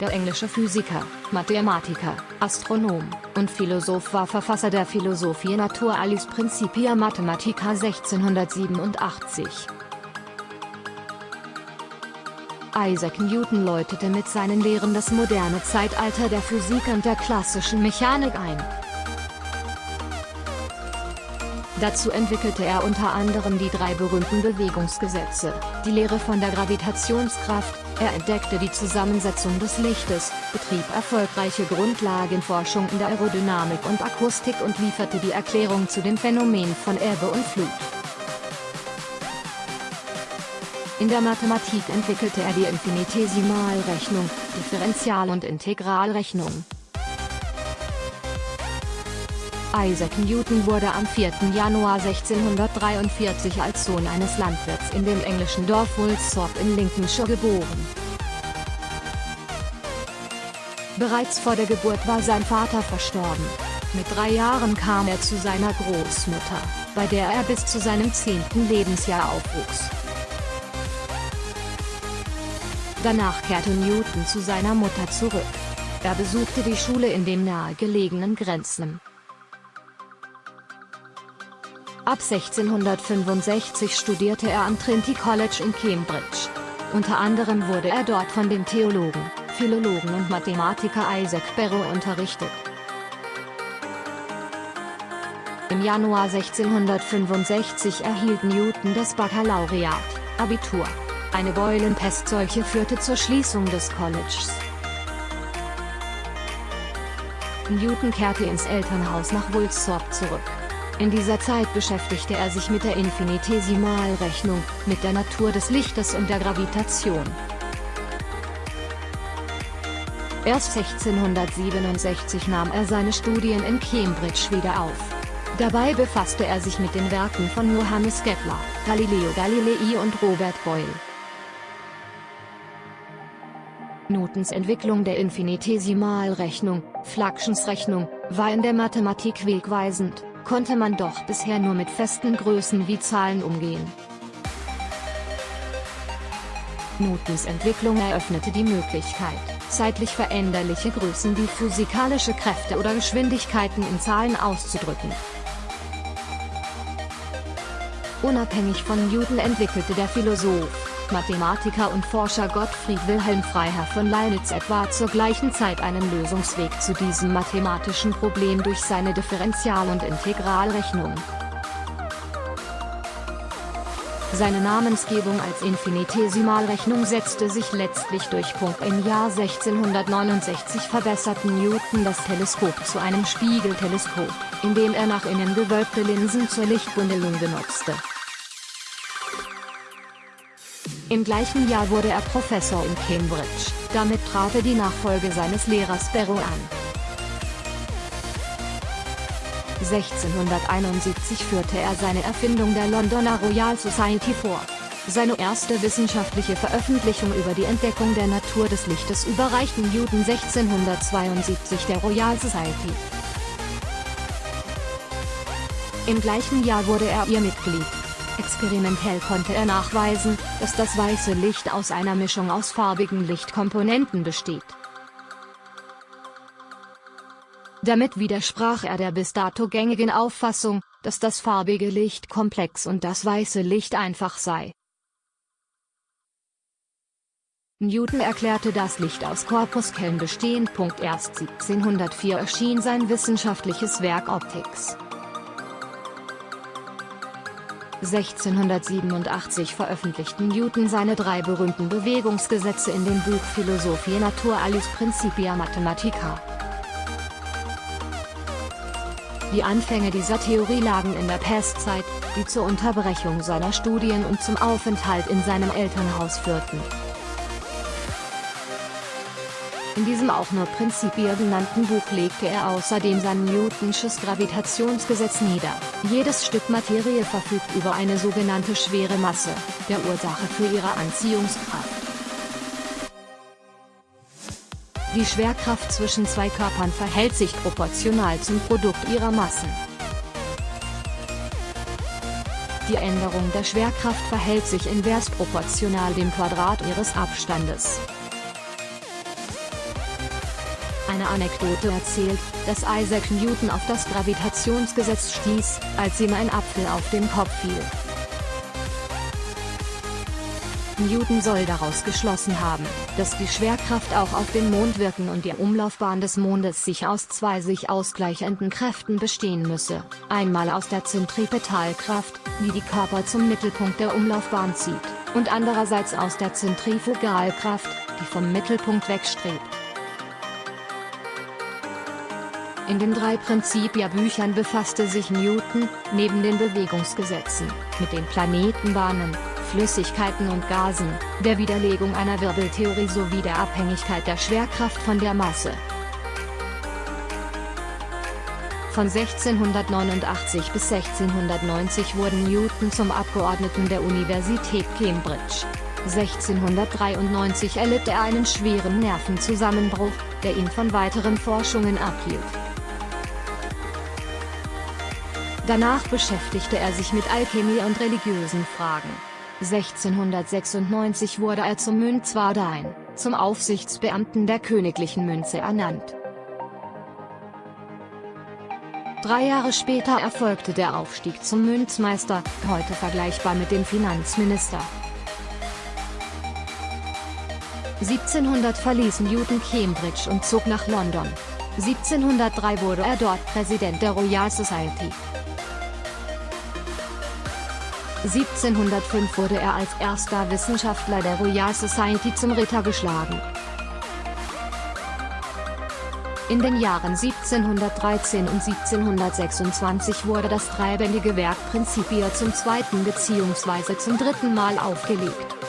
Der englische Physiker, Mathematiker, Astronom und Philosoph war Verfasser der Philosophie Naturalis Principia Mathematica 1687. Isaac Newton läutete mit seinen Lehren das moderne Zeitalter der Physik und der klassischen Mechanik ein. Dazu entwickelte er unter anderem die drei berühmten Bewegungsgesetze, die Lehre von der Gravitationskraft, er entdeckte die Zusammensetzung des Lichtes, betrieb erfolgreiche Grundlagenforschung in der Aerodynamik und Akustik und lieferte die Erklärung zu den Phänomenen von Ebbe und Flut. In der Mathematik entwickelte er die Infinitesimalrechnung, Differential- und Integralrechnung. Isaac Newton wurde am 4. Januar 1643 als Sohn eines Landwirts in dem englischen Dorf Woolsthorpe in Lincolnshire geboren. Bereits vor der Geburt war sein Vater verstorben. Mit drei Jahren kam er zu seiner Großmutter, bei der er bis zu seinem zehnten Lebensjahr aufwuchs. Danach kehrte Newton zu seiner Mutter zurück. Er besuchte die Schule in dem nahegelegenen Grenzen. Ab 1665 studierte er am Trinity College in Cambridge. Unter anderem wurde er dort von dem Theologen, Philologen und Mathematiker Isaac Barrow unterrichtet. Im Januar 1665 erhielt Newton das Baccalaureat, Abitur. Eine Beulenpestseuche führte zur Schließung des Colleges. Newton kehrte ins Elternhaus nach Woolsthorpe zurück. In dieser Zeit beschäftigte er sich mit der Infinitesimalrechnung, mit der Natur des Lichtes und der Gravitation. Erst 1667 nahm er seine Studien in Cambridge wieder auf. Dabei befasste er sich mit den Werken von Johannes Kepler, Galileo Galilei und Robert Boyle. Newtons Entwicklung der Infinitesimalrechnung, Fluxionsrechnung, war in der Mathematik wegweisend, konnte man doch bisher nur mit festen Größen wie Zahlen umgehen. Newtons Entwicklung eröffnete die Möglichkeit, zeitlich veränderliche Größen wie physikalische Kräfte oder Geschwindigkeiten in Zahlen auszudrücken. Unabhängig von Newton entwickelte der Philosoph, Mathematiker und Forscher Gottfried Wilhelm Freiherr von Leibniz etwa zur gleichen Zeit einen Lösungsweg zu diesem mathematischen Problem durch seine Differential- und Integralrechnung. Seine Namensgebung als Infinitesimalrechnung setzte sich letztlich durch. Im Jahr 1669 verbesserten Newton das Teleskop zu einem Spiegelteleskop, indem er nach innen gewölbte Linsen zur Lichtbündelung benutzte. Im gleichen Jahr wurde er Professor in Cambridge, damit trat er die Nachfolge seines Lehrers Barrow an. 1671 führte er seine Erfindung der Londoner Royal Society vor. Seine erste wissenschaftliche Veröffentlichung über die Entdeckung der Natur des Lichtes überreichten Newton 1672 der Royal Society. Im gleichen Jahr wurde er ihr Mitglied. Experimentell konnte er nachweisen, dass das weiße Licht aus einer Mischung aus farbigen Lichtkomponenten besteht. Damit widersprach er der bis dato gängigen Auffassung, dass das farbige Licht komplex und das weiße Licht einfach sei. Newton erklärte das Licht aus Korpuskellen bestehen. Erst 1704 erschien sein wissenschaftliches Werk Optics. 1687 veröffentlichten Newton seine drei berühmten Bewegungsgesetze in dem Buch Philosophie Naturalis Principia Mathematica. Die Anfänge dieser Theorie lagen in der Pestzeit, die zur Unterbrechung seiner Studien und zum Aufenthalt in seinem Elternhaus führten. In diesem auch nur Principia genannten Buch legte er außerdem sein Newtonsches Gravitationsgesetz nieder. Jedes Stück Materie verfügt über eine sogenannte schwere Masse, der Ursache für ihre Anziehungskraft. Die Schwerkraft zwischen zwei Körpern verhält sich proportional zum Produkt ihrer Massen. Die Änderung der Schwerkraft verhält sich invers proportional dem Quadrat ihres Abstandes. Eine Anekdote erzählt, dass Isaac Newton auf das Gravitationsgesetz stieß, als ihm ein Apfel auf den Kopf fiel. Newton soll daraus geschlossen haben, dass die Schwerkraft auch auf den Mond wirken und die Umlaufbahn des Mondes sich aus zwei sich ausgleichenden Kräften bestehen müsse, einmal aus der Zentripetalkraft, die die Körper zum Mittelpunkt der Umlaufbahn zieht, und andererseits aus der Zentrifugalkraft, die vom Mittelpunkt wegstrebt. In den drei Prinzipia-Büchern befasste sich Newton, neben den Bewegungsgesetzen, mit den Planetenbahnen, Flüssigkeiten und Gasen, der Widerlegung einer Wirbeltheorie sowie der Abhängigkeit der Schwerkraft von der Masse. Von 1689 bis 1690 wurden Newton zum Abgeordneten der Universität Cambridge. 1693 erlitt er einen schweren Nervenzusammenbruch, der ihn von weiteren Forschungen abhielt. Danach beschäftigte er sich mit Alchemie und religiösen Fragen. 1696 wurde er zum Münzwardein, zum Aufsichtsbeamten der königlichen Münze ernannt. Drei Jahre später erfolgte der Aufstieg zum Münzmeister, heute vergleichbar mit dem Finanzminister. 1700 verließ Newton Cambridge und zog nach London. 1703 wurde er dort Präsident der Royal Society. 1705 wurde er als erster Wissenschaftler der Royal Society zum Ritter geschlagen. In den Jahren 1713 und 1726 wurde das dreibändige Werk Principia zum zweiten bzw. zum dritten Mal aufgelegt.